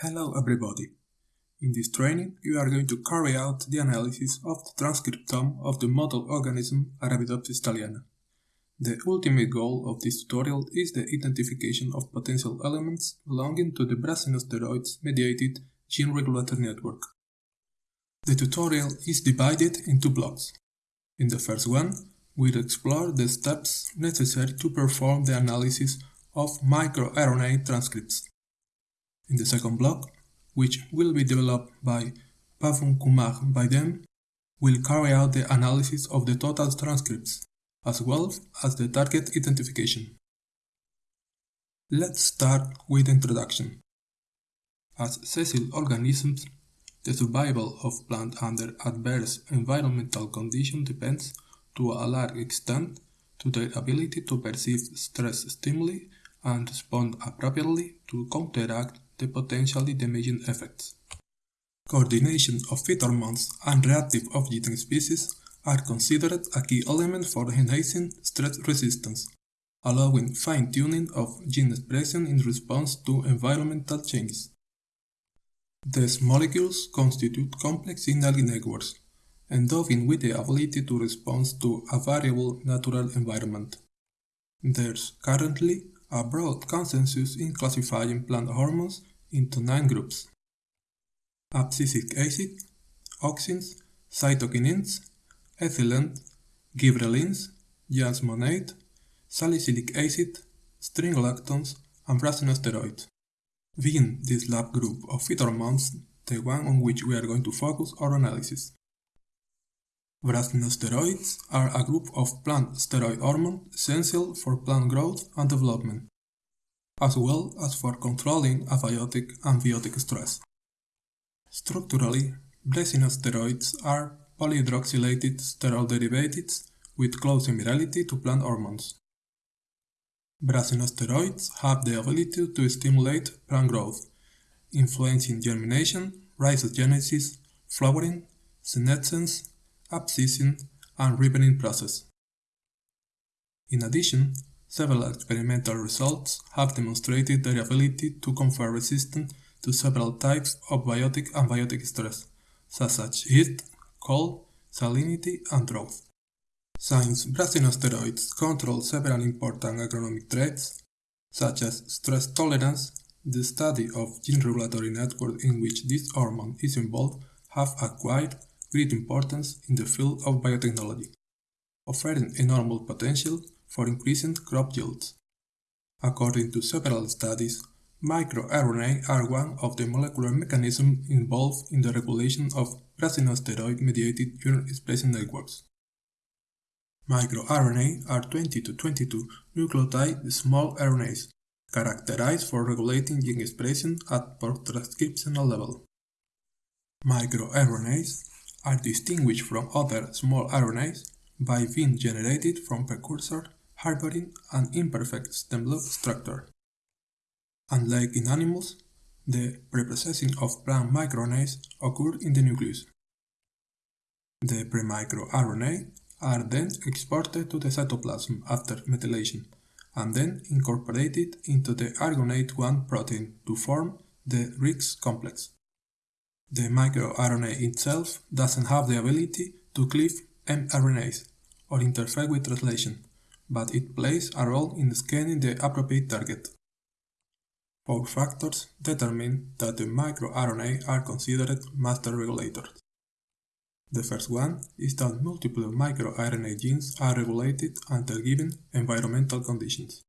Hello everybody! In this training, you are going to carry out the analysis of the transcriptome of the model organism Arabidopsis thaliana. The ultimate goal of this tutorial is the identification of potential elements belonging to the brassinosteroids-mediated gene regulatory network. The tutorial is divided into blocks. In the first one, we'll explore the steps necessary to perform the analysis of microRNA transcripts. In the second block, which will be developed by Pavan Kumar by we'll carry out the analysis of the total transcripts, as well as the target identification. Let's start with introduction. As sessile organisms, the survival of plants under adverse environmental conditions depends, to a large extent, to their ability to perceive stress stimuli and respond appropriately to counteract the potentially damaging effects. Coordination of phytohormones and reactive oxygen species are considered a key element for enhancing stress resistance, allowing fine-tuning of gene expression in response to environmental changes. These molecules constitute complex signaling networks, endowing with the ability to respond to a variable natural environment. There's currently a broad consensus in classifying plant hormones into nine groups. Abscisic acid, auxins, cytokinins, ethylene, gibberellins, jasmonate, salicylic acid, strigolactones, and brassinosteroids. Within this lab group of phytohormones, the one on which we are going to focus our analysis. Brassinosteroids are a group of plant steroid hormones essential for plant growth and development, as well as for controlling abiotic and biotic stress. Structurally, brassinosteroids are polyhydroxylated sterol derivatives with close similarity to plant hormones. Brassinosteroids have the ability to stimulate plant growth, influencing germination, rhizogenesis, flowering, senescence, abscission, and ripening process. In addition, several experimental results have demonstrated their ability to confer resistance to several types of biotic and biotic stress, such as heat, cold, salinity, and drought. Since brassinosteroids control several important agronomic traits, such as stress tolerance, the study of gene regulatory network in which this hormone is involved have acquired great importance in the field of biotechnology, offering enormous potential for increasing crop yields. According to several studies, microRNA are one of the molecular mechanisms involved in the regulation of brassinosteroid-mediated gene expression networks. MicroRNA are 20 to 22 nucleotide small RNAs, characterized for regulating gene expression at post-transcriptional level. MicroRNAs are distinguished from other small RNAs by being generated from precursor harboring an imperfect stem loop structure. Unlike in animals, the preprocessing of plant microRNAs occur in the nucleus. The pre-microRNA are then exported to the cytoplasm after methylation and then incorporated into the argonaute 1 protein to form the RISC complex. The microRNA itself doesn't have the ability to cleave mRNAs or interfere with translation, but it plays a role in scanning the appropriate target. Four factors determine that the microRNA are considered master regulators. The first one is that multiple microRNA genes are regulated under given environmental conditions.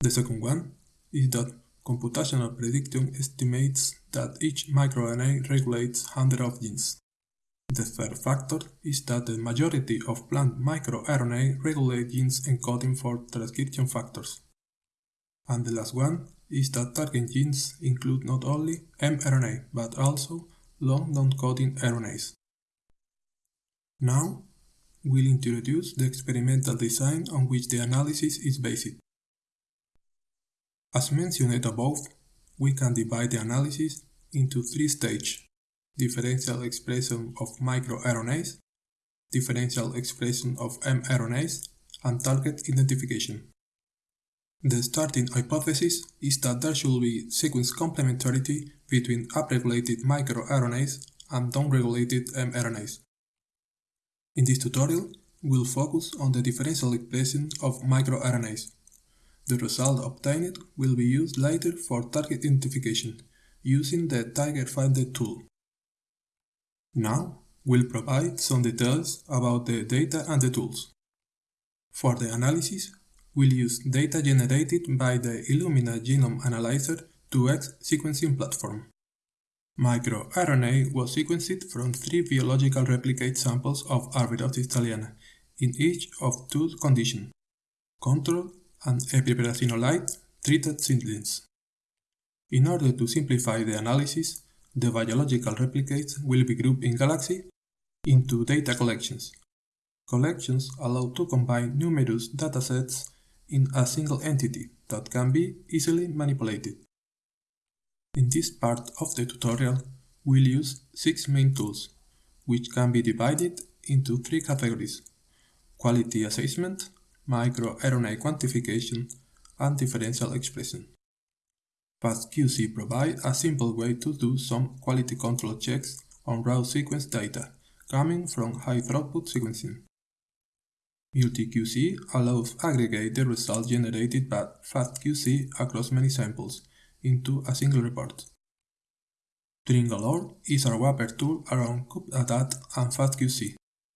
The second one is that computational prediction estimates that each microRNA regulates hundreds of genes. The third factor is that the majority of plant microRNA regulate genes encoding for transcription factors. And the last one is that target genes include not only mRNA but also long non-coding RNAs. Now, we'll introduce the experimental design on which the analysis is based. As mentioned above, we can divide the analysis into three stages differential expression of microRNAs, differential expression of mRNAs, and target identification. The starting hypothesis is that there should be sequence complementarity between upregulated microRNAs and downregulated mRNAs. In this tutorial, we'll focus on the differential expression of microRNAs. The result obtained will be used later for target identification using the TargetFinder tool. Now, we'll provide some details about the data and the tools. For the analysis, we'll use data generated by the Illumina Genome Analyzer 2X sequencing platform. MicroRNA was sequenced from three biological replicate samples of Arabidopsis thaliana in each of two conditions, control and epibrassinolide treated seedlings. In order to simplify the analysis, the biological replicates will be grouped in Galaxy into data collections. Collections allow to combine numerous datasets in a single entity that can be easily manipulated. In this part of the tutorial, we'll use six main tools, which can be divided into three categories quality assessment, microRNA quantification, and differential expression. FastQC provides a simple way to do some quality control checks on raw sequence data coming from high-throughput sequencing. MultiQC allows aggregate the results generated by FastQC across many samples into a single report. Trim Galore is a wrapper tool around Cutadapt and FastQC,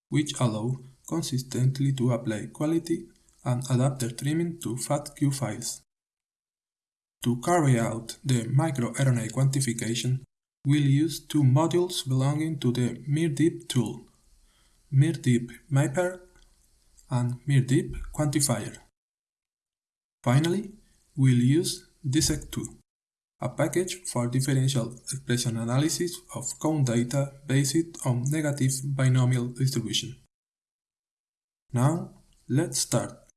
which allow consistently to apply quality and adapter trimming to FASTQ files. To carry out the microRNA quantification, we'll use two modules belonging to the miRDeep tool, miRDeep Mapper and miRDeep Quantifier. Finally, we'll use DESeq2, a package for differential expression analysis of count data based on negative binomial distribution. Now, let's start.